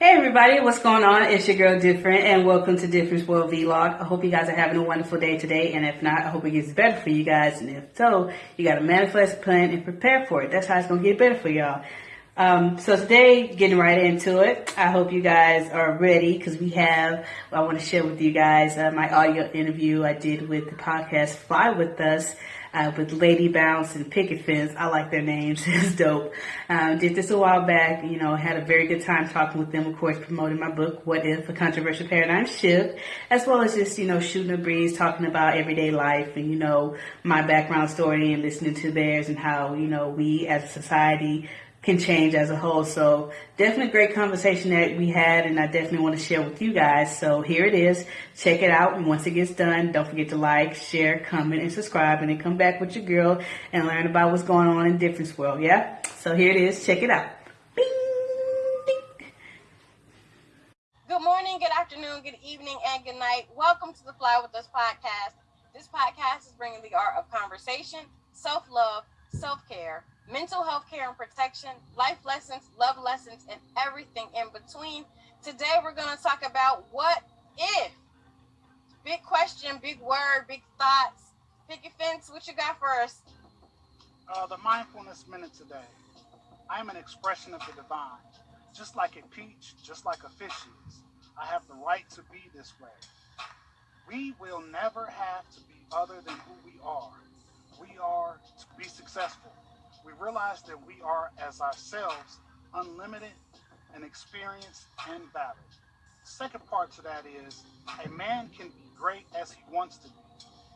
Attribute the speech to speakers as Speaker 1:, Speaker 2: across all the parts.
Speaker 1: Hey everybody, what's going on? It's your girl Different and welcome to Difference World Vlog. I hope you guys are having a wonderful day today and if not, I hope it gets better for you guys and if so, you gotta manifest, plan, and prepare for it. That's how it's gonna get better for y'all. Um, so today, getting right into it, I hope you guys are ready because we have, I want to share with you guys uh, my audio interview I did with the podcast Fly With Us uh, with Lady Bounce and Picket Fence. I like their names. it's dope. Um, did this a while back. You know, had a very good time talking with them. Of course, promoting my book, What If? A Controversial Paradigm Shift, as well as just, you know, shooting a breeze, talking about everyday life and, you know, my background story and listening to theirs and how, you know, we as a society can change as a whole. So definitely great conversation that we had and I definitely want to share with you guys. So here it is. Check it out. And once it gets done, don't forget to like, share, comment, and subscribe and then come back with your girl and learn about what's going on in Difference World. Yeah? So here it is. Check it out.
Speaker 2: Ding. Good morning, good afternoon, good evening, and good night. Welcome to the Fly With Us podcast. This podcast is bringing the art of conversation, self-love, self-care, mental health care and protection, life lessons, love lessons, and everything in between. Today, we're going to talk about what if. Big question, big word, big thoughts. Picket fence, what you got us?
Speaker 3: Uh, the mindfulness minute today. I am an expression of the divine. Just like a peach, just like a fish is. I have the right to be this way. We will never have to be other than who we are. We are to be successful we realize that we are as ourselves unlimited and experienced and valid. Second part to that is a man can be great as he wants to be.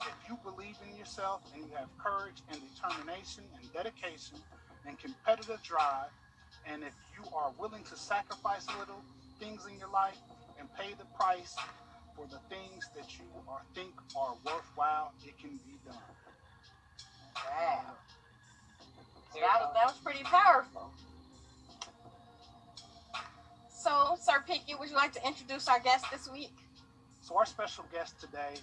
Speaker 3: If you believe in yourself and you have courage and determination and dedication and competitive drive, and if you are willing to sacrifice little things in your life and pay the price for the things that you are, think are worthwhile, it can be done.
Speaker 2: Wow. That was, that was pretty powerful. So, Sir Pickett, would you like to introduce our guest this week?
Speaker 3: So, our special guest today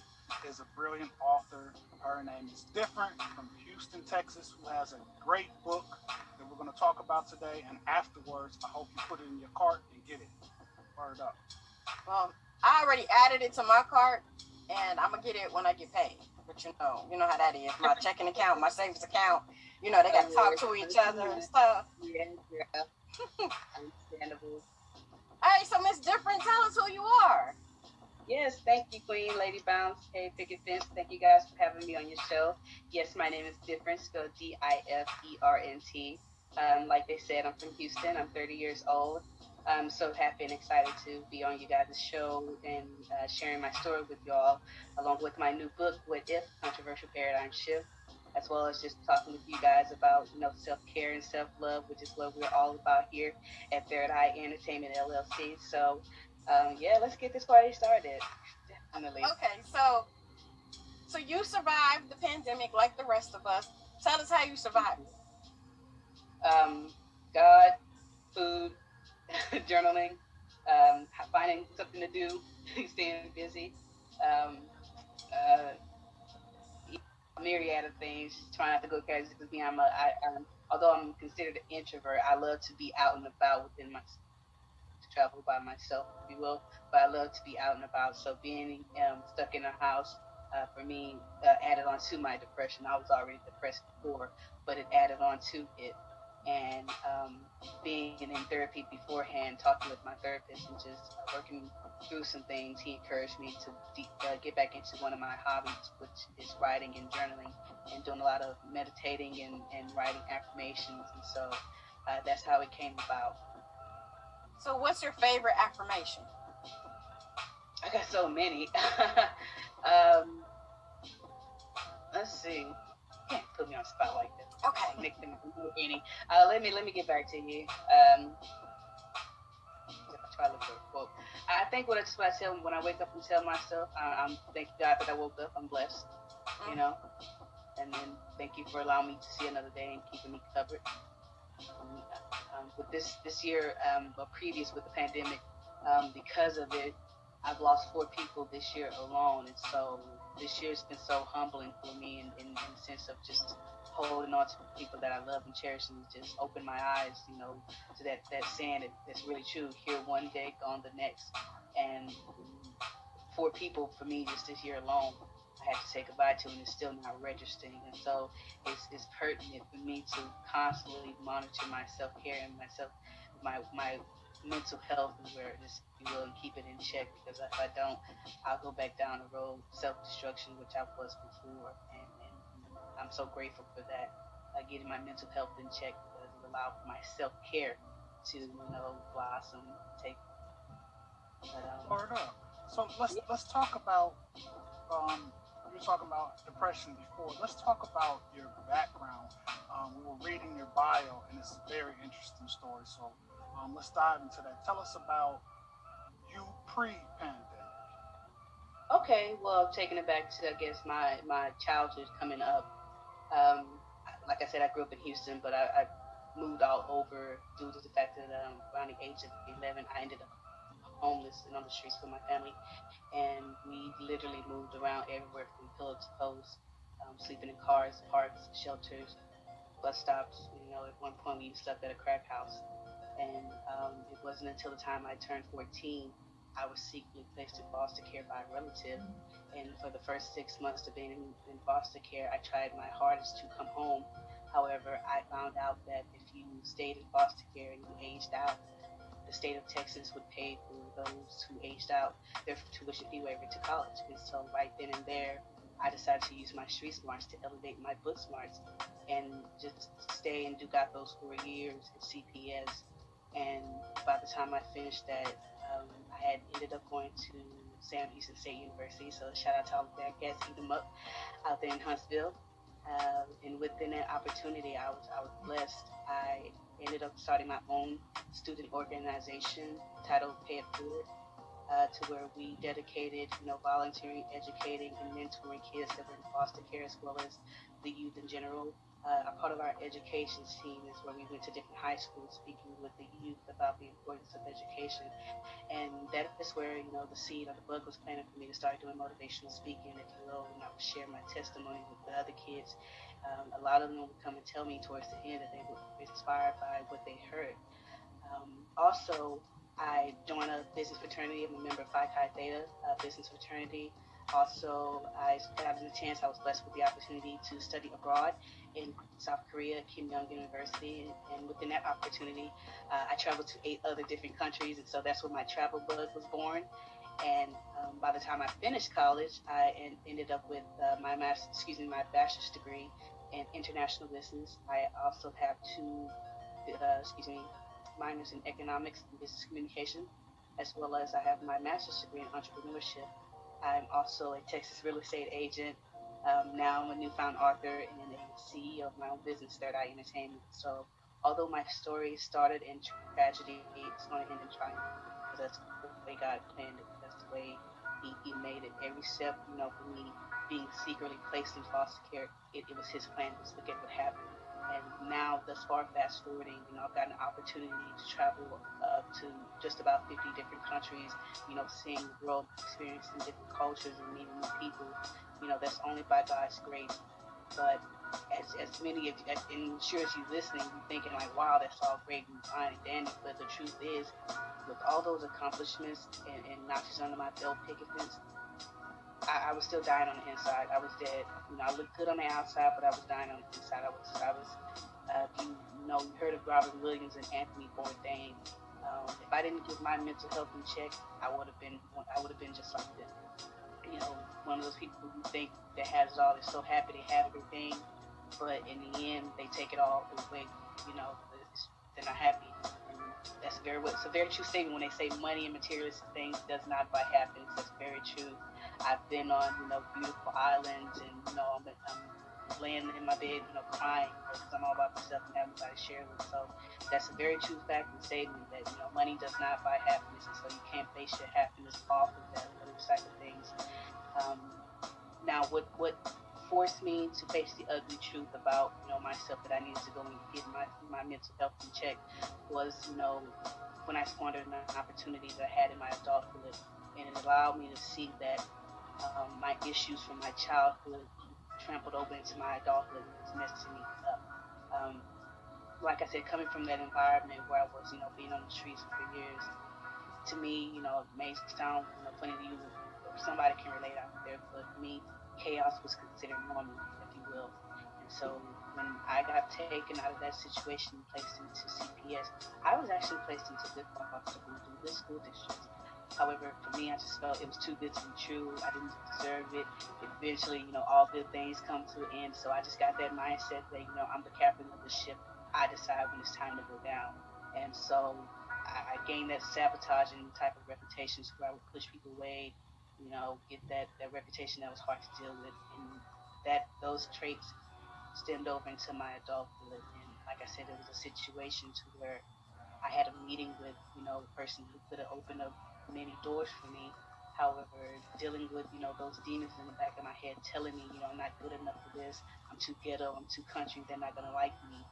Speaker 3: is a brilliant author. Her name is Different from Houston, Texas, who has a great book that we're going to talk about today. And afterwards, I hope you put it in your cart and get it. Word up.
Speaker 2: Well, I already added it to my cart, and I'm gonna get it when I get paid. But you know, you know how that is. My checking account, my savings account, you know, they got to talk to each other and stuff. Yeah, yeah. Understandable. Hey, so Miss Different, tell us who you are.
Speaker 4: Yes, thank you, Queen Lady Bounce. Hey, Picket Fence. Thank you guys for having me on your show. Yes, my name is Different, spelled D I F E R N T. Um, like they said, I'm from Houston. I'm 30 years old. I'm so happy and excited to be on you guys' show and uh, sharing my story with y'all, along with my new book, What If Controversial Paradigm Shift as well as just talking with you guys about you know self care and self love, which is what we're all about here at Third Eye Entertainment LLC. So um, yeah, let's get this party started.
Speaker 2: Definitely. Okay, so so you survived the pandemic like the rest of us. Tell us how you survived.
Speaker 4: Um, God, food, journaling, um, finding something to do, staying busy. Um, uh, myriad of things. Trying not to go crazy because me, I'm a, I, I'm, although I'm considered an introvert, I love to be out and about within my, travel by myself, if you will. But I love to be out and about. So being um, stuck in a house uh, for me uh, added on to my depression. I was already depressed before, but it added on to it and um, being in therapy beforehand, talking with my therapist and just working through some things, he encouraged me to de- uh, get back into one of my hobbies, which is writing and journaling and doing a lot of meditating and, and writing affirmations. And so uh, that's how it came about.
Speaker 2: So, what's your favorite affirmation?
Speaker 4: I got so many. um, let's see. You can't put me on spot like this.
Speaker 2: Okay.
Speaker 4: Them any. Uh, let me let me get back to you. Um, try to look for a quote. I think what I just what I tell when I wake up and tell myself, I, am thank God that I woke up. I'm blessed. Mm-hmm. You know, and then thank you for allowing me to see another day and keeping me covered. Um, um, with this this year, um, or previous with the pandemic, um, because of it, I've lost four people this year alone, and so this year's been so humbling for me in, in, in the sense of just holding on to people that I love and cherish and just open my eyes, you know, to that, that saying that, that's really true. Here one day, gone the next. And for people, for me, just this year alone, I had to say goodbye to, and it's still not registering. And so it's, it's pertinent for me to constantly monitor my self care and myself, my my mental health and awareness, if you will, and keep it in check. Because if I don't, I'll go back down the road self destruction, which I was before. I'm so grateful for that. Uh, getting my mental health in check because it allowed for my self care to, you know, blossom, take. But, um,
Speaker 3: Word up. So let's let's talk about um, you were talking about depression before. Let's talk about your background. Um, we were reading your bio, and it's a very interesting story. So um, let's dive into that. Tell us about you pre-pandemic.
Speaker 4: Okay, well, taking it back to I guess my my childhood coming up. Um, like I said, I grew up in Houston, but I, I moved all over due to the fact that um, around the age of 11, I ended up homeless and on the streets with my family, and we literally moved around everywhere from pillow to post, um, sleeping in cars, parks, shelters, bus stops. You know, at one point we slept at a crack house, and um, it wasn't until the time I turned 14 I was secretly placed in foster care by a relative. And for the first six months of being in, foster care, I tried my hardest to come home. However, I found out that if you stayed in foster care and you aged out, the state of Texas would pay for those who aged out their tuition fee waiver to college. And so, right then and there, I decided to use my street smarts to elevate my book smarts and just stay and do got those four years at CPS. And by the time I finished that, um, I had ended up going to Sam Houston State University. So shout out to all the cats, eat them up out there in Huntsville. Uh, and within that opportunity, I was I was blessed. I ended up starting my own student organization titled Pay It Forward, uh, to where we dedicated, you know, volunteering, educating, and mentoring kids that were in foster care as well as the youth in general uh, a part of our education team is where we went to different high schools speaking with the youth about the importance of education. And that is where, you know, the seed of the bug was planted for me to start doing motivational speaking, you will, and I would share my testimony with the other kids. Um, a lot of them would come and tell me towards the end that they were inspired by what they heard. Um, also, I joined a business fraternity. I'm a member of Phi Chi Theta, a business fraternity. Also, I got the chance, I was blessed with the opportunity to study abroad in South Korea, Keimyung University, and within that opportunity, uh, I traveled to eight other different countries, and so that's where my travel bug was born. And um, by the time I finished college, I en- ended up with uh, my master, excuse me, my bachelor's degree in international business. I also have two, uh, excuse me, minors in economics and business communication, as well as I have my master's degree in entrepreneurship. I'm also a Texas real estate agent um, now I'm a newfound author and a CEO of my own business, Third Eye Entertainment. So although my story started in tragedy, it's going to end in triumph. That's the way God planned it. That's the way he, he made it. Every step, you know, for me being secretly placed in foster care, it, it was his plan. Just look at what happened. And now, thus far, fast forwarding, you know, I've got an opportunity to travel uh, to just about 50 different countries, you know, seeing the world, experiencing different cultures and meeting new people you know, that's only by God's grace. But as, as many of you, and sure as you listening, you're thinking like, wow, that's all great and fine and dandy. But the truth is, with all those accomplishments and, and notches under my belt, picket fence, I, I, was still dying on the inside. I was dead. You know, I looked good on the outside, but I was dying on the inside. I was, I was. Uh, you, know, you heard of Robin Williams and Anthony Bourdain. Um, if I didn't get my mental health in check, I would have been, I would have been just like them you know, one of those people who think that has it all, they're so happy they have everything, but in the end, they take it all away. You know, they're not happy. And that's very it's a very true statement when they say money and materialistic things does not buy happiness. That's very true. I've been on you know beautiful islands, and you know I'm, I'm laying in my bed, you know, crying because I'm all about myself and to share with. So that's a very true fact and statement that you know money does not buy happiness, and so you can't base your happiness off of that those type of things. Um, now, what what forced me to face the ugly truth about you know myself that I needed to go and get my my mental health in check was you know when I squandered an opportunity that I had in my adulthood, and it allowed me to see that um, my issues from my childhood trampled over into my adulthood and was messing me up. Um, like I said, coming from that environment where I was, you know, being on the streets for years, to me, you know, it may sound, you know, funny to you, somebody can relate out there, but me, chaos was considered normal, if you will. And so when I got taken out of that situation placed into CPS, I was actually placed into good foster schools, good school districts. However, for me, I just felt it was too good to be true. I didn't deserve it. Eventually, you know, all good things come to an end. So I just got that mindset that, you know, I'm the captain of the ship. I decide when it's time to go down. And so I, gained that sabotaging type of reputation where I would push people away, you know, get that, that reputation that was hard to deal with. And that those traits stemmed over into my adulthood. And like I said, it was a situation to where I had a meeting with, you know, a person who could have opened up many doors for me. However, dealing with, you know, those demons in the back of my head telling me, you know, I'm not good enough for this. I'm too ghetto. I'm too country. They're not going to like me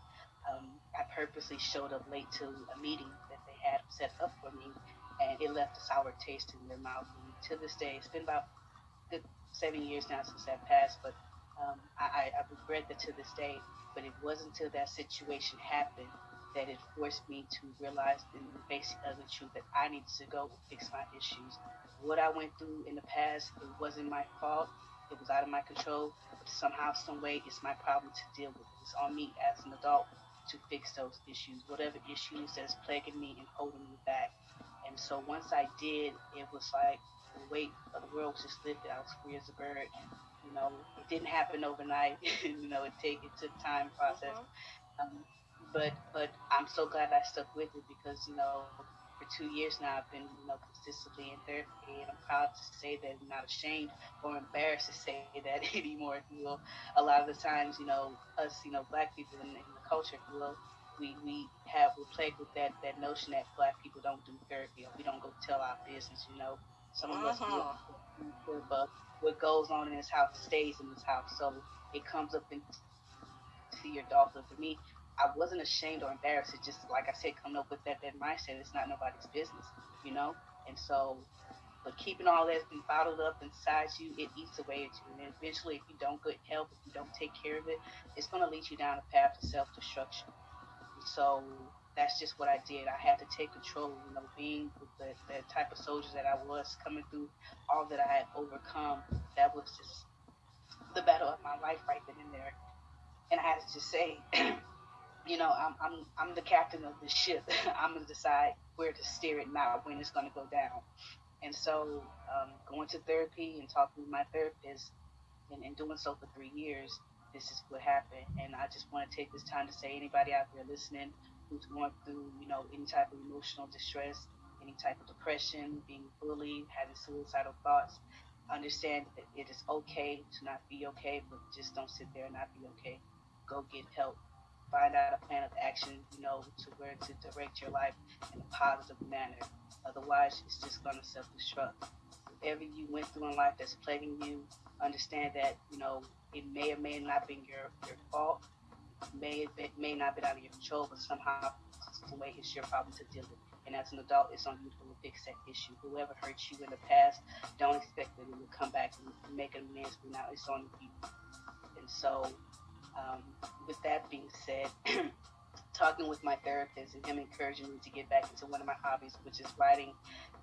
Speaker 4: um, I purposely showed up late to a meeting that they had set up for me, and it left a sour taste in their mouth. And to this day, it's been about good seven years now since that passed, but um, I, I regret that to this day. But it wasn't until that situation happened that it forced me to realize in the basic ugly truth that I needed to go fix my issues. What I went through in the past, it wasn't my fault. It was out of my control. But somehow, some way, it's my problem to deal with. It's on me as an adult to fix those issues, whatever issues that's plaguing me and holding me back. And so once I did, it was like the weight of the world was just lifted. I was free as a bird. You know, it didn't happen overnight. you know, it take it took time process. Mm-hmm. Um, but but I'm so glad I stuck with it because you know for two years now I've been you know consistently in therapy and I'm proud to say that I'm not ashamed or embarrassed to say that anymore. You know, a lot of the times you know us you know black people in, in the culture, you will, we we have we're plagued with that that notion that black people don't do therapy or we don't go tell our business. You know, some of us uh-huh. do, but what goes on in this house stays in this house. So it comes up into your adulthood. For me, I wasn't ashamed or embarrassed. It just like I said, coming up with that that mindset. It's not nobody's business, you know. And so, but keeping all that bottled up inside you, it eats away at you. And eventually, if you don't get help, if you don't take care of it, it's going to lead you down a path of self destruction. So that's just what I did. I had to take control. You know, being the, the type of soldier that I was, coming through all that I had overcome, that was just the battle of my life right then and there. And I had to just say. you know, I'm I'm I'm the captain of the ship. I'm gonna decide where to steer it, not when it's gonna go down. And so, um, going to therapy and talking with my therapist, and, and doing so for three years, this is what happened. And I just want to take this time to say, anybody out there listening who's going through, you know, any type of emotional distress, any type of depression, being bullied, having suicidal thoughts, understand that it is okay to not be okay, but just don't sit there and not be okay. Go get help find out a plan of action, you know, to where to direct your life in a positive manner. Otherwise, it's just going to self-destruct. Whatever you went through in life that's plaguing you, understand that, you know, it may or may not be your, your fault. May it may not be out of your control, but somehow, some way, it's your problem to deal with. And as an adult, it's on you to fix that issue. Whoever hurt you in the past, don't expect that it will come back and make amends. But now it's on you. And so, um, with that being said, talking with my therapist and him encouraging me to get back into one of my hobbies, which is writing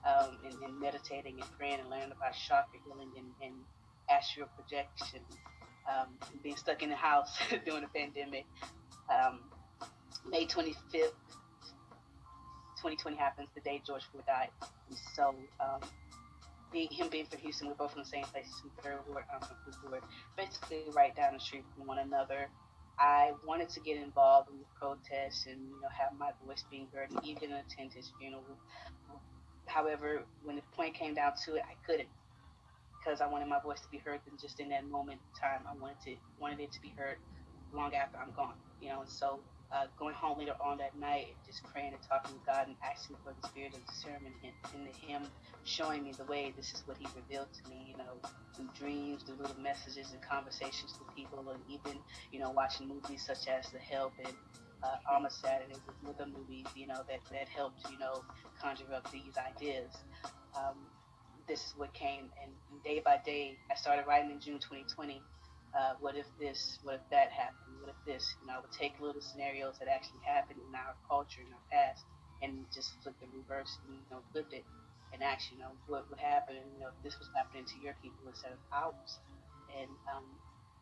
Speaker 4: um, and, and, meditating and praying and learning about chakra healing and, and astral projection. Um, being stuck in the house during the pandemic. Um, May 25th, 2020 happens the day George Floyd died. And so um, being, him being from Houston, we're both from the same place, fifth ward, um, basically right down the street from one another. I wanted to get involved in the protests and you know have my voice being heard and even attend his funeral. However, when the point came down to it, I couldn't because I wanted my voice to be heard than just in that moment in time. I wanted to wanted it to be heard long after I'm gone. You know, and so uh, going home later on that night, and just praying and talking to God and asking for the spirit of discernment and, and Him showing me the way. This is what He revealed to me, you know, through dreams, through little messages and conversations with people, and even, you know, watching movies such as The Help and uh, Almost Saturday with other movies, you know, that, that helped, you know, conjure up these ideas. Um, this is what came, and day by day, I started writing in June 2020. Uh, what if this, what if that happened, what if this, you know, I would take little scenarios that actually happened in our culture, in our past, and just flip the reverse, you know, flip it and ask, you know, what would happen, you know, if this was happening to your people instead of ours. And um,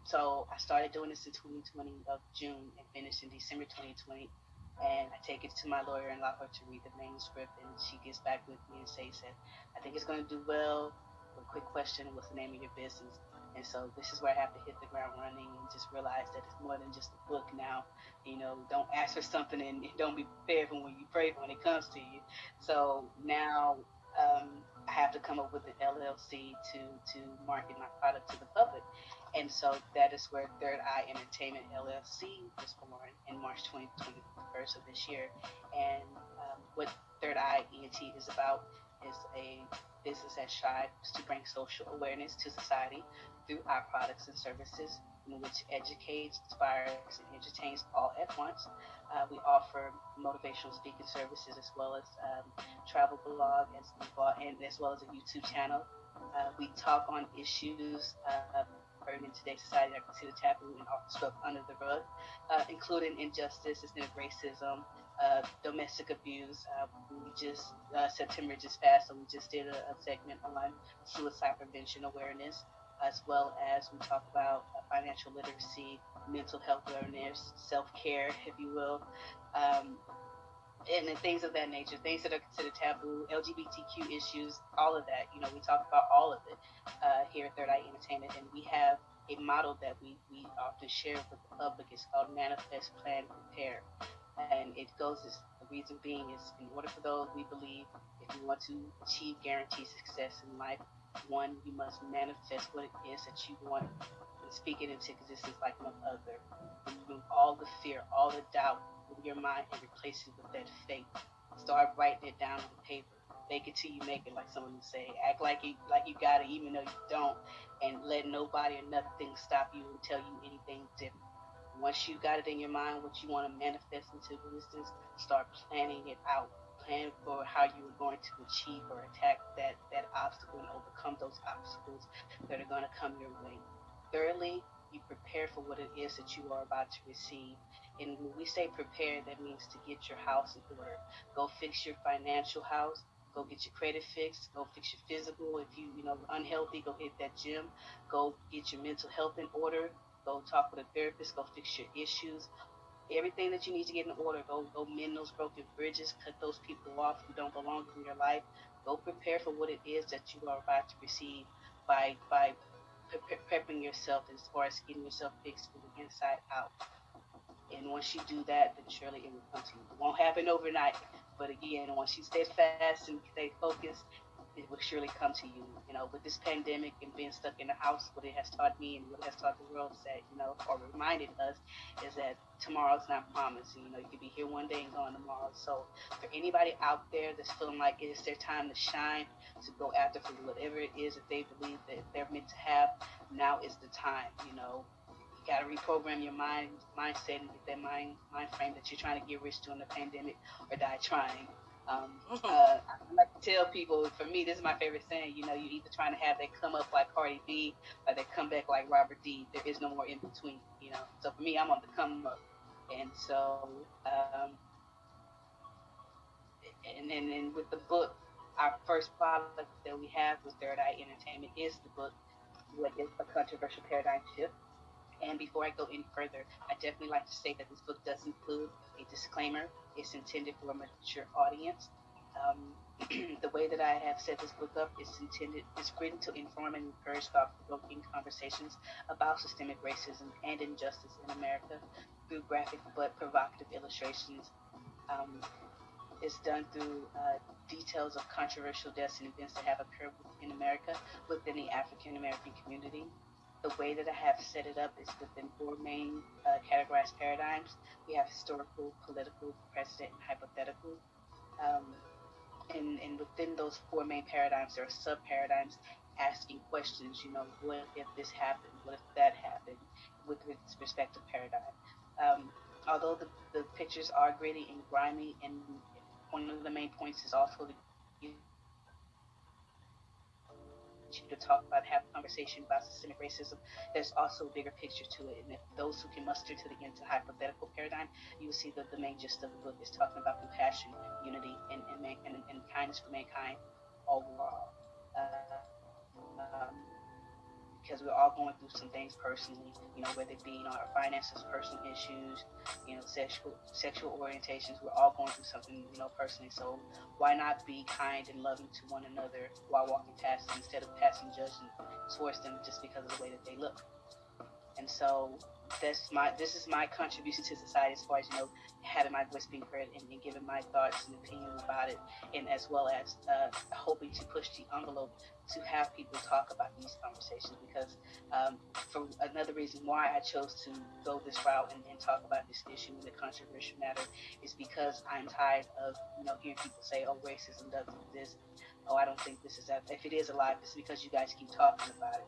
Speaker 4: so I started doing this in 2020 of June and finished in December 2020. And I take it to my lawyer and allow her to read the manuscript, and she gets back with me and says I think it's going to do well. A quick question: What's the name of your business? And so this is where I have to hit the ground running and just realize that it's more than just a book now. You know, don't ask for something and don't be prepared when you pray when it comes to you. So now um, I have to come up with an LLC to to market my product to the public. And so that is where Third Eye Entertainment LLC was born in March 2021st of this year. And um, what Third Eye ENT is about is a business that strives to bring social awareness to society through our products and services, which educates, inspires, and entertains all at once. Uh, we offer motivational speaking services as well as um, travel blog as well, and as well as a YouTube channel. Uh, we talk on issues uh, in today's society that are considered taboo and often swept under the rug, uh, including injustice, systemic racism, uh, domestic abuse. Uh, we just uh, September just passed, so we just did a, a, segment on suicide prevention awareness, as well as we talk about uh, financial literacy, mental health awareness, self care, if you will. Um, and, things of that nature, things that are considered taboo, LGBTQ issues, all of that. You know, we talk about all of it uh, here at Third Eye Entertainment, and we have a model that we, we often share with the public. It's called Manifest, Plan, Prepare. And it goes, as, the reason being is in order for those we believe, if you want to achieve guaranteed success in life, one, you must manifest what it is that you want and speak it into existence like no other. Remove all the fear, all the doubt, in your mind and replace it with that faith. Start writing it down on paper. Make it till you make it, like someone would say. Act like you like you got it, even though you don't, and let nobody or nothing stop you and tell you anything different. Once you got it in your mind, what you want to manifest into existence, start planning it out. Plan for how you are going to achieve or attack that that obstacle and overcome those obstacles that are going to come your way. Thirdly, you prepare for what it is that you are about to receive. And when we say prepare, that means to get your house in order. Go fix your financial house. Go get your credit fixed. Go fix your physical. If you you know unhealthy, go hit that gym. Go get your mental health in order. Go talk with a therapist. Go fix your issues. Everything that you need to get in order. Go go mend those broken bridges. Cut those people off who don't belong in your life. Go prepare for what it is that you are about to receive by by prepping yourself as far as getting yourself fixed from the inside out. And once you do that, then surely it will come to you. It won't happen overnight, but again, once you stay fast and stay focused, it will surely come to you. You know, with this pandemic and being stuck in the house, what it has taught me and what it has taught the world is that, you know, or reminded us is that tomorrow's not promised. You know, you could be here one day and gone tomorrow. So for anybody out there that's feeling like it's their time to shine, to go after for whatever it is that they believe that they're meant to have, now is the time. You know, You got to reprogram your mind mindset and get that mind mind frame that you're trying to get rich during the pandemic or die trying. Um, uh, I like to tell people, for me, this is my favorite saying. You know, you're either trying to have that come up like Cardi B or they come back like Robert D. There is no more in between. You know, so for me, I'm on the come up, and so um, and then and with the book, our first product that we have with Third Eye Entertainment is the book, What is a Controversial Paradigm Shift? And before I go any further, I definitely like to say that this book does include a disclaimer. It's intended for a mature audience. Um, the way that I have set this book up is intended is written to inform and encourage thought-provoking conversations about systemic racism and injustice in America through graphic but provocative illustrations. Um, it's done through uh, details of controversial deaths and events that have occurred in America within the African American community the way that I have set it up is within four main uh, categorized paradigms. We have historical, political, precedent, and hypothetical. Um, and, and within those four main paradigms, there are sub paradigms asking questions. You know, what if this happened? What if that happened? With its respective paradigm. Um, although the, the pictures are gritty and grimy, and one of the main points is also the continue to talk about, have a conversation about systemic racism, there's also a bigger picture to it. And if those who can muster to the end to hypothetical paradigm, you will see that the main gist of the book is talking about compassion, unity, and, and, and, and kindness for mankind overall. Uh, um, because we're all going through some things personally, you know, whether it be you know, our finances, personal issues, you know, sexual sexual orientations. We're all going through something, you know, personally. So why not be kind and loving to one another while walking past them instead of passing judgment towards them just because of the way that they look? And so that's my this is my contribution to society as far as you know having my voice being heard and, and giving my thoughts and opinions about it and as well as uh, hoping to push the envelope to have people talk about these conversations because um, for another reason why I chose to go this route and, and talk about this issue and the controversial matter is because I'm tired of you know hearing people say oh racism doesn't exist. Oh I don't think this is if it is alive it's because you guys keep talking about it.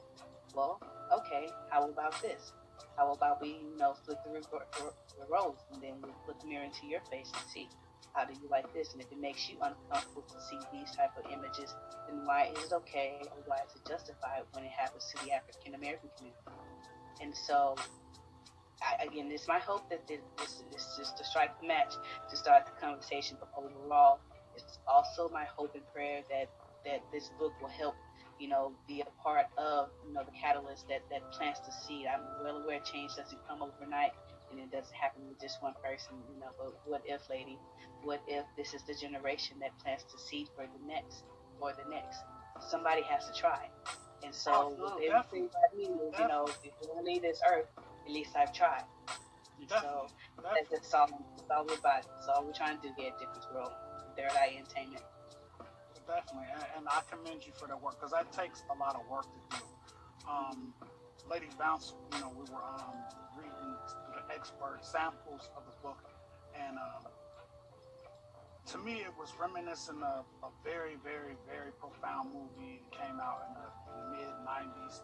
Speaker 4: Well okay how about this how about we, you know, flip the, the roles and then we put the mirror into your face and see how do you like this? And if it makes you uncomfortable to see these type of images, then why is it okay or why is it justified when it happens to the African American community? And so, I, again, it's my hope that this, this, this is to strike the match to start the conversation. But overall, it's also my hope and prayer that that this book will help you know, be a part of, you know, the catalyst that, that plants the seed. I'm well aware change doesn't come overnight and it doesn't happen with just one person, you know, but what if, lady, what if this is the generation that plants the seed for the next or the next? Somebody has to try. And so
Speaker 3: Oh,
Speaker 4: with everything I do, you know, if you want to leave this earth, at least I've tried. And so that's, that's all, that's all we're about. That's all we're trying to do here at Difference World, Third Eye Entertainment.
Speaker 3: Definitely, and, and I commend you for that work because that takes a lot of work to do. Um, Lady Bounce, you know, we were um, reading the expert samples of the book, and um, to me, it was reminiscent of a very, very, very profound movie that came out in the mid '90s.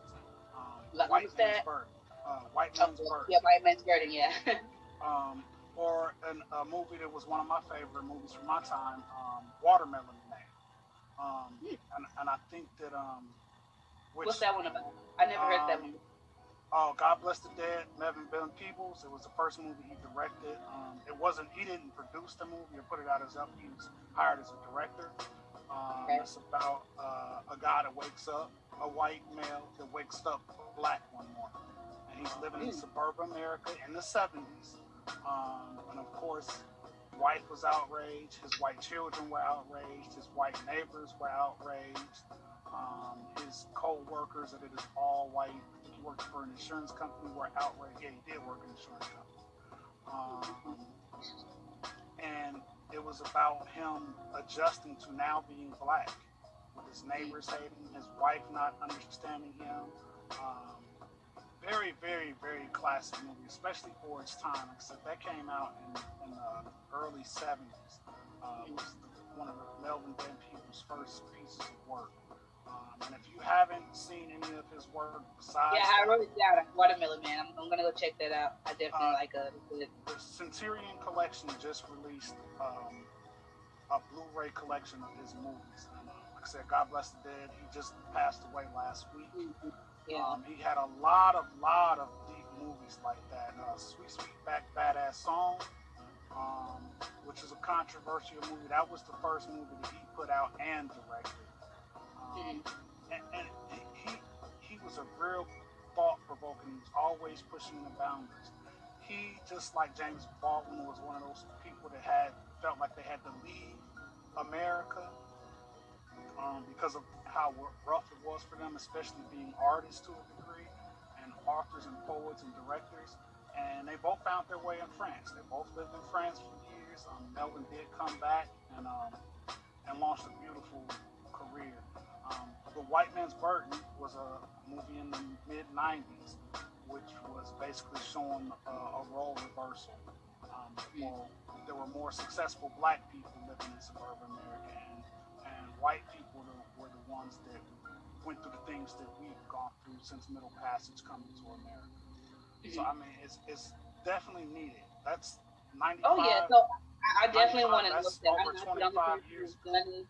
Speaker 3: Um, White Man's? Burden. Uh, White
Speaker 4: Oh,
Speaker 3: Man's Burden.
Speaker 4: yeah, White Man's Burden, yeah.
Speaker 3: um, or an, a movie that was one of my favorite movies from my time, um, Watermelon Um, and, and I think that um, which,
Speaker 4: What's that one about? I never heard that
Speaker 3: Um,
Speaker 4: one.
Speaker 3: Oh, God Bless the Dead, Melvin Van Peebles. It was the first movie he directed. Um, it wasn't. He didn't produce the movie or put it out as up. He was hired as a director. Um,
Speaker 4: Okay.
Speaker 3: It's about uh, a guy that wakes up, a white male that wakes up black one morning, and he's living in
Speaker 4: Mm.
Speaker 3: suburban America in the '70s. Um, and of course, wife was outraged. His white children were outraged. His white neighbors were outraged. Um, his co-workers that it is all white. He worked for an insurance company. Were outraged. Yeah, he did work in an insurance company. Um, and it was about him adjusting to now being black, with his neighbors hating his wife not understanding him. Um, very, very, very classic movie, especially for its time. Except that came out in, in the early 70s. Uh, it was one of Melvin Van Peebles' first pieces of work. Um, and if you haven't seen any of his work besides
Speaker 4: Yeah, I wrote it down. Watermelon Man. I'm, I'm gonna go check that out. I definitely
Speaker 3: Uh,
Speaker 4: like uh, it.
Speaker 3: the Criterion Collection just released um, a Blu-ray collection of his movies. And, uh, like I said, God bless the dead. He just passed away last week.
Speaker 4: Yeah.
Speaker 3: Um, he had a lot of, lot of deep movies like that. Uh, Sweet Sweetback Badass Song, um, which is a controversial movie. That was the first movie that he put out and directed. Um, and, and he he was a real thought provoking. He was always pushing the boundaries. He just like James Baldwin was one of those people that had felt like they had to leave America um, because of how rough it was for them, especially being artists to a degree, and authors and poets and directors. And they both found their way in France. They both lived in France for years. Um, Melvin did come back and um, and launched a beautiful career. Um, the White Man's Burden was a movie in the mid '90s, which was basically showing uh, a role reversal. Um, well, there were more successful black people living in suburban America, white people were the ones that went through the things that we've gone through since Middle Passage coming to America. So mm-hmm. I mean, it's it's definitely needed. That's ninety.
Speaker 4: Oh yeah, so I, I definitely want to look that.
Speaker 3: over
Speaker 4: I'm not the only
Speaker 3: 25 years
Speaker 4: who's done it.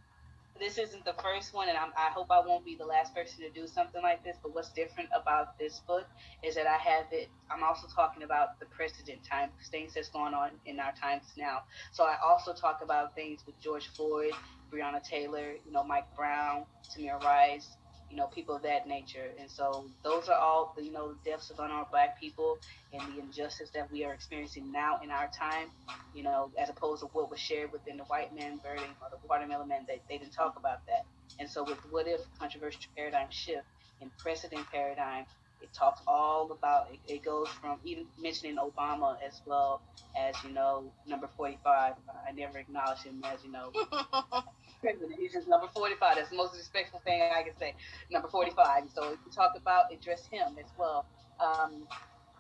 Speaker 4: This isn't the first one, and I'm, I hope I won't be the last person to do something like this. But what's different about this book is that I have it. I'm also talking about the precedent time, things that's going on in our times now. So I also talk about things with George Floyd, Breonna Taylor, you know, Mike Brown, Tamir Rice, you know, people of that nature. And so those are all, you know, deaths of unarmed black people and the injustice that we are experiencing now in our time, you know, as opposed to what was shared within the white man burning or the watermelon man, they, they didn't talk about that. And so with what if controversial paradigm shift in precedent paradigm, it talks all about, it, it goes from even mentioning Obama as well as, you know, number 45. I never acknowledged him as, you know, president. He's just number 45. That's the most respectful thing I can say. Number 45. So you talk about, address him as well. Um,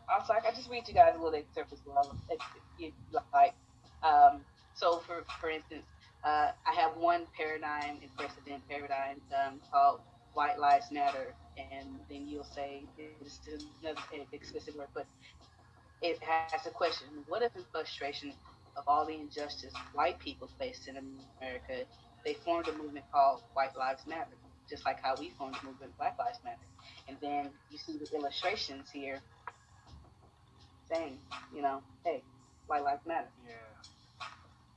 Speaker 4: also, I can just read you guys a little excerpt as well. If you like. Um, so for, for instance, uh, I have one paradigm and precedent paradigm um, called White Lives Matter. And then you'll say, it's another explicit word, but it has a question. What if in frustration of all the injustice white people face in America, they formed a movement called White Lives Matter, just like how we formed a movement Black Lives Matter. And then you see the illustrations here saying, you know, hey, White Lives Matter.
Speaker 3: Yeah.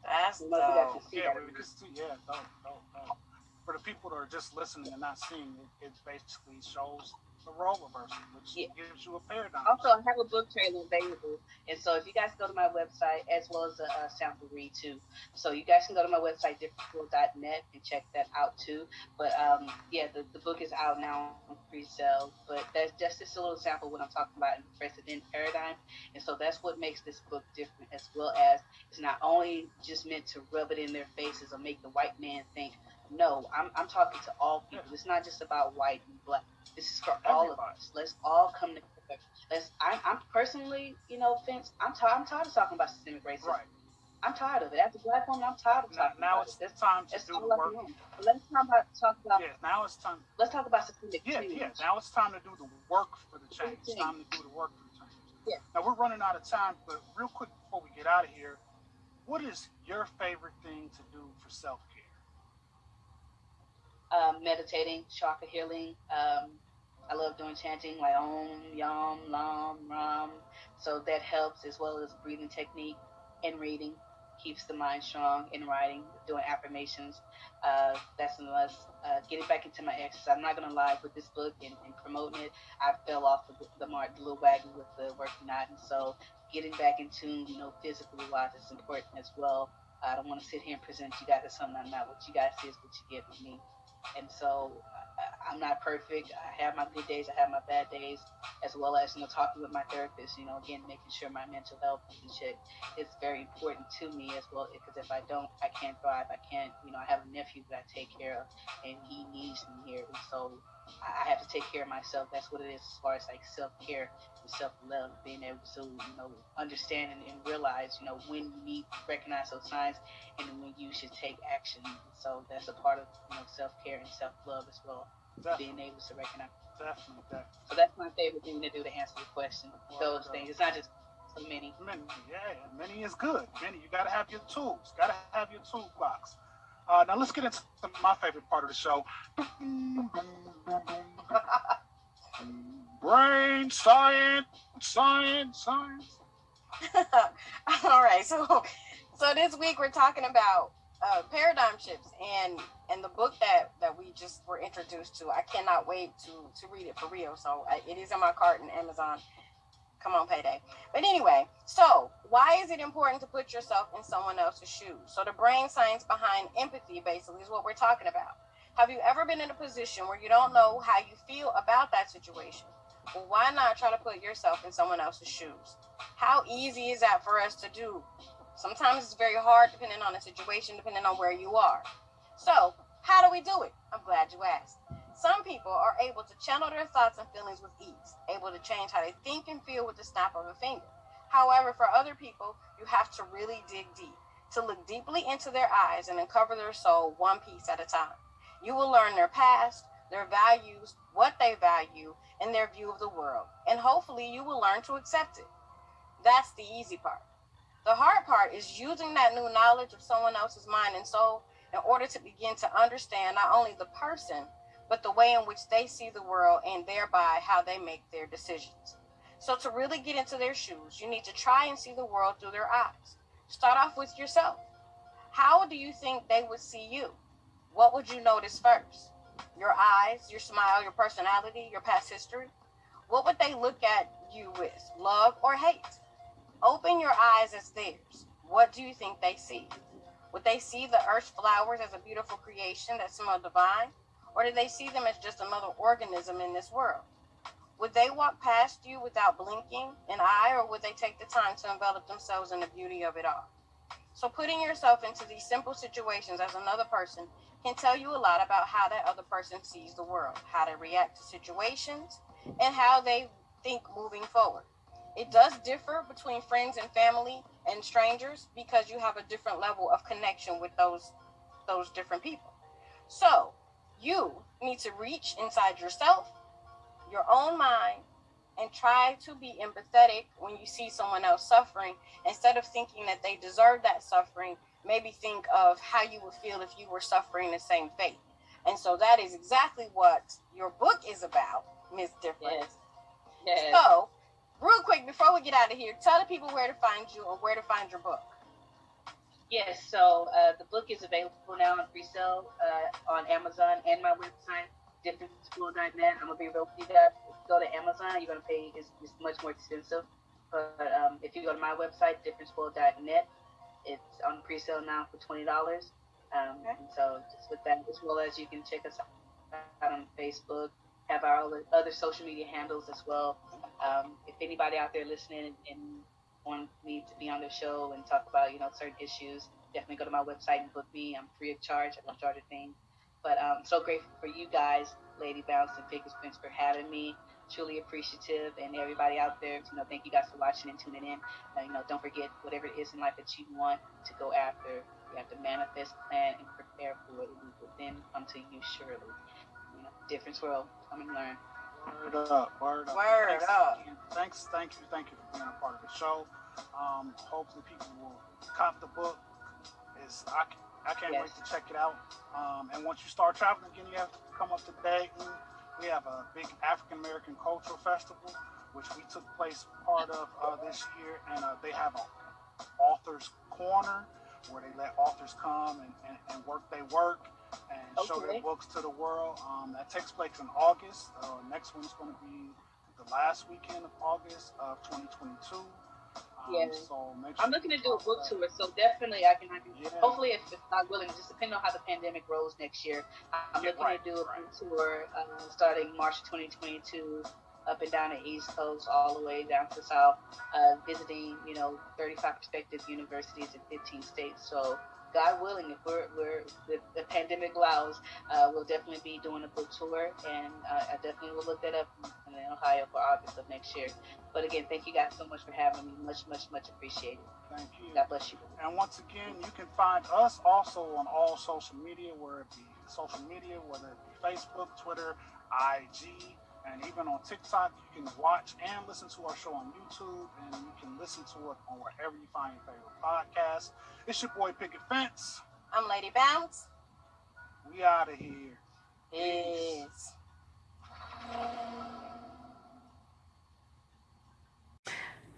Speaker 2: That's
Speaker 4: You know, you got
Speaker 2: dope.
Speaker 4: to
Speaker 3: Yeah,
Speaker 4: that.
Speaker 3: we yeah, dope, dope, dope. For the people that are just listening and not seeing, it, it basically shows the role reversal, which
Speaker 4: Yeah.
Speaker 3: gives you a paradigm.
Speaker 4: Also, I have a book trailer available, and so if you guys go to my website as well as a, a sample read too, so you guys can go to my website differentschool.net and check that out too. But um, yeah, the, the book is out now on pre-sale. But that's just just a little sample of what I'm talking about in the precedent paradigm, and so that's what makes this book different, as well as it's not only just meant to rub it in their faces or make the white man think. No, I'm, I'm talking to all people. It's not just about white and black. This is for all of us. Let's all come together. Let's. I'm, I'm personally, you know, Vince. I'm tired. I'm tired of talking about systemic racism.
Speaker 3: Right.
Speaker 4: I'm tired of it. As a black woman, I'm tired of
Speaker 3: Now,
Speaker 4: talking
Speaker 3: now
Speaker 4: about
Speaker 3: it's
Speaker 4: it.
Speaker 3: Time to
Speaker 4: that's
Speaker 3: do the work.
Speaker 4: let's talk about talk about.
Speaker 3: Yeah, now it's time.
Speaker 4: Let's talk about systemic
Speaker 3: Yeah,
Speaker 4: change.
Speaker 3: yeah. Now it's time to do the work for the change. It's time to do the work for the change.
Speaker 4: Yeah.
Speaker 3: Now we're running out of time, but real quick before we get out of here, what is your favorite thing to do for self care?
Speaker 4: Um, meditating, chakra healing. Um, I love doing chanting like Om, Yam, Lam, Ram. So that helps as well as breathing technique and reading keeps the mind strong in writing, doing affirmations. Uh, that's unless uh, getting back into my exercise. I'm not gonna lie with this book and, and promoting it. I fell off the, the mark, the little wagon with the working out, and so getting back in tune, you know, physically wise is important as well. I don't want to sit here and present you guys as something I'm not. What you guys see is what you get with me. And so I'm not perfect. I have my good days. I have my bad days, as well as you know talking with my therapist. You know, again making sure my mental health is in check is very important to me as well. Because if I don't, I can't thrive. I can't. You know, I have a nephew that I take care of, and he needs me here. And so I I have to take care of myself. That's what it is as far as like self care and self love. Being able to you know understand and, and realize you know when you need to recognize those signs and when you should take action. So that's a part of you know self care and self love as well.
Speaker 3: Definitely,
Speaker 4: Being able to recognize.
Speaker 3: definitely, definitely.
Speaker 4: So that's my favorite thing to do to answer the question.
Speaker 3: Well
Speaker 4: Those things. It's not just so many.
Speaker 3: Many, yeah, many is good. Many, you gotta have your tools. Gotta have your toolbox. Uh, now let's get into my favorite part of the show. Brain science, science, science.
Speaker 2: All right, so so this week we're talking about uh, paradigm shifts and and the book that that we just were introduced to. I cannot wait to to read it for real. So I, it is in my cart in Amazon. Come on, payday. But anyway, so why is it important to put yourself in someone else's shoes? So the brain science behind empathy basically is what we're talking about. Have you ever been in a position where you don't know how you feel about that situation? Well, why not try to put yourself in someone else's shoes? How easy is that for us to do? Sometimes it's very hard depending on the situation, depending on where you are. So, how do we do it? I'm glad you asked. Some people are able to channel their thoughts and feelings with ease, able to change how they think and feel with the snap of a finger. However, for other people, you have to really dig deep, to look deeply into their eyes and uncover their soul one piece at a time. You will learn their past, their values, what they value, and their view of the world. And hopefully, you will learn to accept it. That's the easy part. The hard part is using that new knowledge of someone else's mind and soul in order to begin to understand not only the person, but the way in which they see the world and thereby how they make their decisions. So, to really get into their shoes, you need to try and see the world through their eyes. Start off with yourself. How do you think they would see you? What would you notice first? Your eyes, your smile, your personality, your past history? What would they look at you with? Love or hate? Open your eyes as theirs. What do you think they see? Would they see the earth's flowers as a beautiful creation that smell divine? Or do they see them as just another organism in this world? Would they walk past you without blinking an eye, or would they take the time to envelop themselves in the beauty of it all? So, putting yourself into these simple situations as another person can tell you a lot about how that other person sees the world, how they react to situations, and how they think moving forward. It does differ between friends and family and strangers because you have a different level of connection with those those different people. So, you need to reach inside yourself, your own mind, and try to be empathetic when you see someone else suffering instead of thinking that they deserve that suffering maybe think of how you would feel if you were suffering the same fate and so that is exactly what your book is about miss difference
Speaker 4: Yes. Yes.
Speaker 2: so real quick before we get out of here tell the people where to find you or where to find your book
Speaker 4: Yes, so uh, the book is available now on pre-sale uh, on Amazon and my website, differenceworld.net. I'm gonna be real with you guys. If you go to Amazon, you're gonna pay it's, it's much more expensive. But um, if you go to my website, differenceworld.net, it's on pre-sale now for twenty dollars. Um,
Speaker 2: Okay.
Speaker 4: and so just with that, as well as you can check us out on Facebook, have our other, other social media handles as well. Um, if anybody out there listening and, and want me to be on the show and talk about you know certain issues, definitely go to my website and book me. I'm free of charge. I don't charge a thing. But um, so grateful for you guys, Lady Bounce and Picket Fence, for having me. Truly appreciative, and everybody out there. You know, thank you guys for watching and tuning in. Uh, you know, don't forget whatever it is in life that you want to go after. You have to manifest, plan, and prepare for it. It will then come to you surely. You know, difference world. Come and learn.
Speaker 3: Word up, word up.
Speaker 2: Word
Speaker 3: thanks,
Speaker 2: up.
Speaker 3: Thanks, thank you, thank you for being a part of the show. Um, hopefully people will cop the book. It's, I, I can't wait to check it out. Um, and once you start traveling again, you have to come up to Dayton. We have a big African American cultural festival, which we took place part of uh, this year, and uh, they have a author's corner where they let authors come and, and, and work their work and show their books to the world. Um, that takes place in August. Uh, next one's going to be the last weekend of August of 2022. Um,
Speaker 4: Yeah.
Speaker 3: So sure
Speaker 4: I'm looking to do a book
Speaker 3: that.
Speaker 4: tour, so definitely I can. I can
Speaker 3: Yeah.
Speaker 4: Hopefully, if not willing, just depending on how the pandemic rolls next year, I'm
Speaker 3: Yeah,
Speaker 4: looking
Speaker 3: right,
Speaker 4: to do a
Speaker 3: right.
Speaker 4: book tour uh, starting March 2022, up and down the East Coast, all the way down to South, uh, visiting you know 35 prospective universities in 15 states. So. God willing, if we're, we're the, the pandemic allows, uh, we'll definitely be doing a book tour, and uh, I definitely will look that up in Ohio for August of next year. But again, thank you guys so much for having me. Much, much, much appreciated.
Speaker 3: Thank you.
Speaker 4: God bless you.
Speaker 3: And once again, you can find us also on all social media, where it be social media, whether it be Facebook, Twitter, IG, and even on TikTok. You can watch and listen to our show on YouTube, and you can listen to it on wherever you find your favorite podcast. It's your boy Picket Fence.
Speaker 2: i'm lady bounce
Speaker 3: We out of here.
Speaker 2: is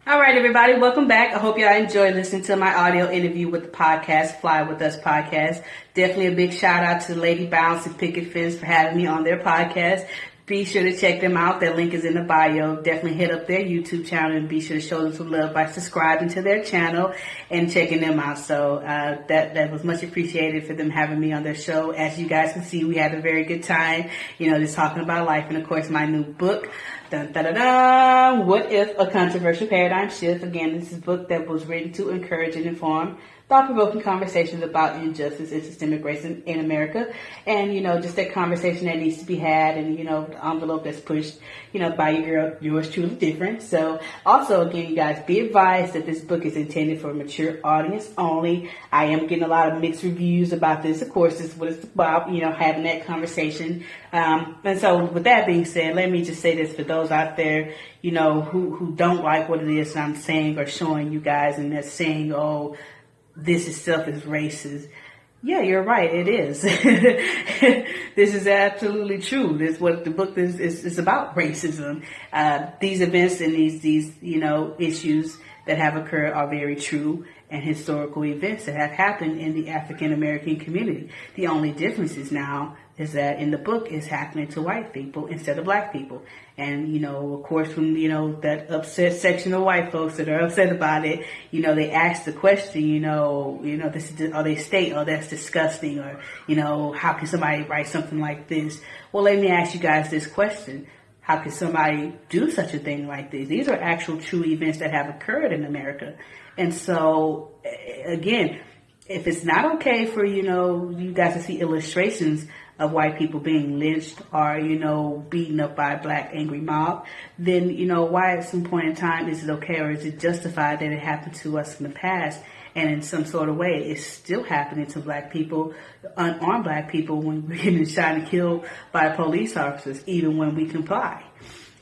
Speaker 1: All right, everybody, welcome back. I hope y'all enjoyed listening to my audio interview with the podcast, Fly With Us podcast. Definitely a big shout out to Lady Bounce and Picket Fence for having me on their podcast. Be sure to check them out. Their link is in the bio. Definitely hit up their YouTube channel and be sure to show them some love by subscribing to their channel and checking them out. So uh, that that was much appreciated for them having me on their show. As you guys can see, we had a very good time. You know, just talking about life and of course my new book. Dun, dun, dun. What if a controversial paradigm shift? Again, this is a book that was written to encourage and inform thought-provoking conversations about injustice and systemic racism in America, and you know, just that conversation that needs to be had, and you know, the envelope that's pushed, you know, by your girl, yours truly different. So, also again, you guys, be advised that this book is intended for a mature audience only. I am getting a lot of mixed reviews about this. Of course, this is what it's about, you know, having that conversation. Um, and so, with that being said, let me just say this for those out there, you know, who who don't like what it is I'm saying or showing you guys, and they're saying, oh this itself is racist.
Speaker 4: Yeah, you're right. It is. this is absolutely true. This is what the book is, is, is about racism. Uh, these events and these, these, you know, issues that have occurred are very true and historical events that have happened in the African American community. The only difference is now is that in the book is happening to white people instead of black people. And, you know, of course, when, you know, that upset section of white folks that are upset about it, you know, they ask the question, you know, you know, this is, or they state, oh, that's disgusting, or, you know, how can somebody write something like this? Well, let me ask you guys this question. How can somebody do such a thing like this? These are actual true events that have occurred in America. And so, again, if it's not okay for, you know, you guys to see illustrations of white people being lynched or, you know, beaten up by a black angry mob, then, you know, why at some point in time is it okay or is it justified that it happened to us in the past? And in some sort of way, it's still happening to black people, unarmed black people, when we're getting shot and killed by police officers, even when we comply.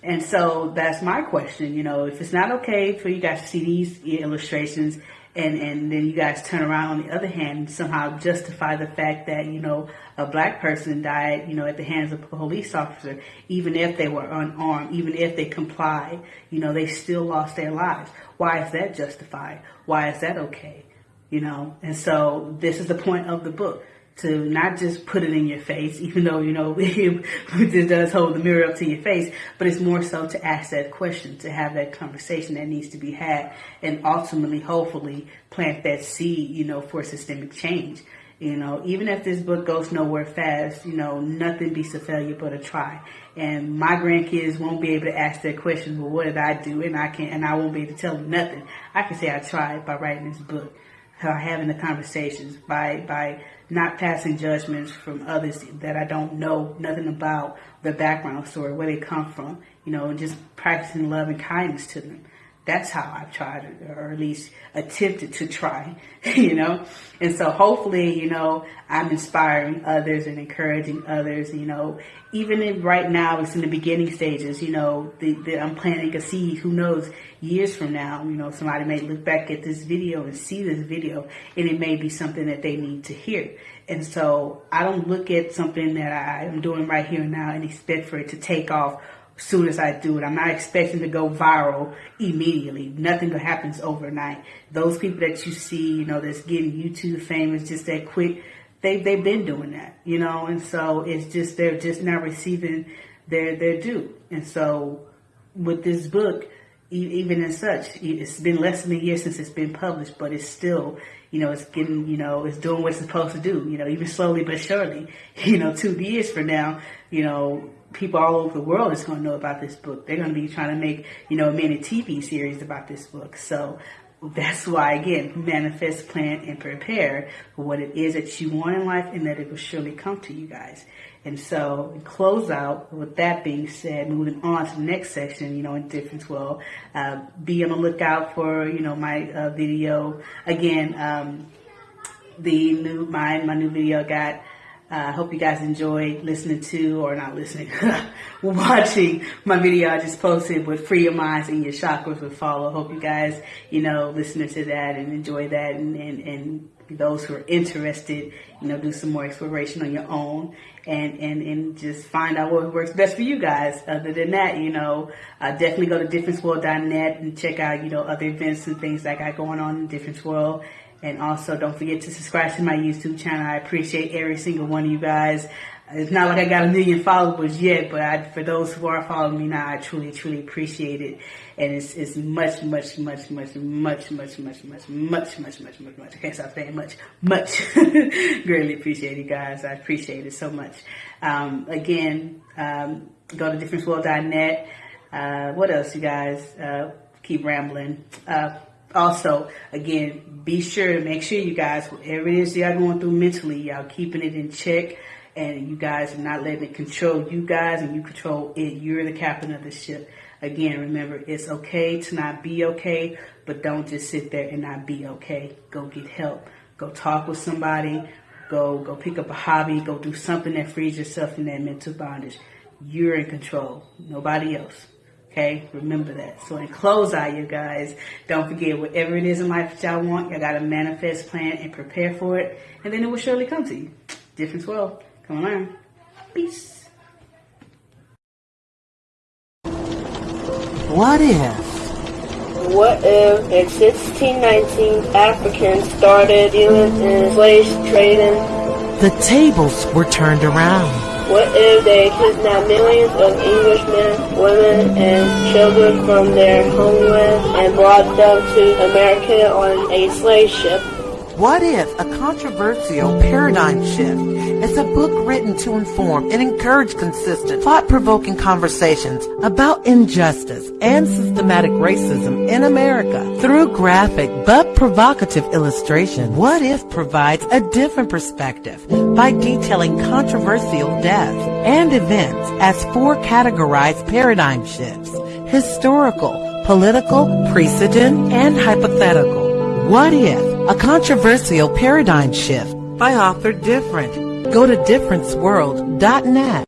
Speaker 4: And so that's my question. You know, if it's not okay for you guys to see these illustrations and, and then you guys turn around on the other hand and somehow justify the fact that, you know, a black person died, you know, at the hands of a police officer, even if they were unarmed, even if they complied, you know, they still lost their lives. Why is that justified? Why is that okay? You know, and so this is the point of the book to not just put it in your face, even though, you know, it does hold the mirror up to your face, but it's more so to ask that question, to have that conversation that needs to be had, and ultimately, hopefully, plant that seed, you know, for systemic change. You know, even if this book goes nowhere fast, you know, nothing beats a failure but a try. And my grandkids won't be able to ask that question, well, what did I do? And I can't, and I won't be able to tell them nothing. I can say I tried by writing this book, having the conversations, by, by not passing judgments from others that I don't know nothing about their background story, where they come from, you know, and just practicing love and kindness to them. That's how I've tried, or at least attempted to try, you know. And so hopefully, you know, I'm inspiring others and encouraging others, you know, even if right now it's in the beginning stages, you know, the, the, I'm planting a seed, who knows, years from now, you know, somebody may look back at this video and see this video and it may be something that they need to hear. And so I don't look at something that I am doing right here now and expect for it to take off soon as I do it. I'm not expecting to go viral immediately. Nothing happens overnight. Those people that you see, you know, that's getting YouTube famous just that quick, they they've been doing that, you know, and so it's just they're just not receiving their their due. And so with this book, even as such, it's been less than a year since it's been published, but it's still, you know, it's getting, you know, it's doing what it's supposed to do, you know, even slowly but surely. You know, two years from now, you know, people all over the world is going to know about this book. They're going to be trying to make, you know, a mini TV series about this book. So that's why, again, manifest, plan, and prepare for what it is that you want in life and that it will surely come to you guys. And so, close out with that being said, moving on to the next section, you know, in Difference World, uh, be on the lookout for, you know, my uh, video. Again, um, the new, my, my new video got I uh, hope you guys enjoy listening to, or not listening, watching my video I just posted with Free Your Minds and Your Chakras with Follow. Hope you guys, you know, listening to that and enjoy that and, and, and those who are interested, you know, do some more exploration on your own and, and, and just find out what works best for you guys. Other than that, you know, uh, definitely go to differenceworld.net and check out, you know, other events and things that I got going on in Difference World. And also don't forget to subscribe to my YouTube channel. I appreciate every single one of you guys. It's not like I got a million followers yet, but I, for those who are following me now, I truly, truly appreciate it. And it's, it's much, much, much, much, much, much, much, much, much, much, much, much, much. I can't stop saying much, much. Greatly appreciate you guys. I appreciate it so much. Um, again, um, go to differenceworld.net. Uh, what else, you guys? Uh, keep rambling. Uh, also, again, be sure to make sure you guys, whatever it is y'all going through mentally, y'all keeping it in check and you guys are not letting it control you guys and you control it. You're the captain of the ship. Again, remember, it's okay to not be okay, but don't just sit there and not be okay. Go get help. Go talk with somebody. Go, go pick up a hobby. Go do something that frees yourself from that mental bondage. You're in control. Nobody else.
Speaker 1: Okay, remember that. So in close out, you guys, don't forget whatever it is in life that y'all want, y'all gotta manifest, plan, and prepare for it, and then it will surely come to you. Difference world. Come on, learn. Peace.
Speaker 5: What if?
Speaker 6: What if in 1619 Africans started dealing in slave trading?
Speaker 5: The tables were turned around.
Speaker 6: What if they kidnapped millions of Englishmen, women, and children from their homeland and brought them to America on a slave ship?
Speaker 5: What if a controversial paradigm shift is a book written to inform and encourage consistent, thought-provoking conversations about injustice and systematic racism in America through graphic but provocative illustration? What if provides a different perspective by detailing controversial deaths and events as four categorized paradigm shifts, historical, political, precedent, and hypothetical. What if? A controversial paradigm shift by author Different. Go to differenceworld.net.